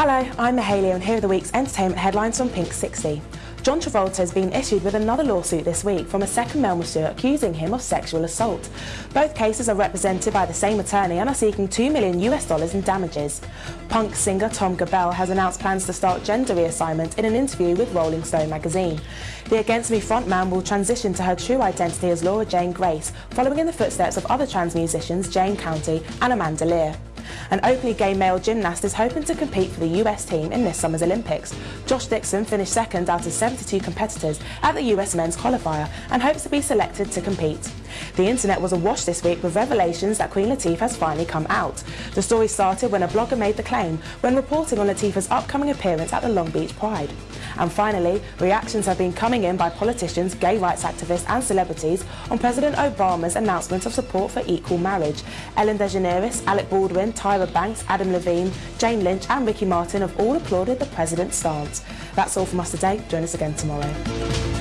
Hello, I'm Mahalia and here are the week's entertainment headlines from Pink 60. John Travolta has been issued with another lawsuit this week from a second male monsieur accusing him of sexual assault. Both cases are represented by the same attorney and are seeking 2 million US dollars in damages. Punk singer Tom Gabel has announced plans to start gender reassignment in an interview with Rolling Stone magazine. The Against Me frontman will transition to her true identity as Laura Jane Grace, following in the footsteps of other trans musicians Jane County and Amanda Lear. An openly gay male gymnast is hoping to compete for the US team in this summer's Olympics. Josh Dixon finished second out of 72 competitors at the US men's qualifier and hopes to be selected to compete. The internet was awash this week with revelations that Queen Latifah has finally come out. The story started when a blogger made the claim when reporting on Latifah's upcoming appearance at the Long Beach Pride. And finally, reactions have been coming in by politicians, gay rights activists and celebrities on President Obama's announcement of support for equal marriage. Ellen DeGeneres, Alec Baldwin, Tyra Banks, Adam Levine, Jane Lynch and Ricky Martin have all applauded the president's stance. That's all from us today. Join us again tomorrow.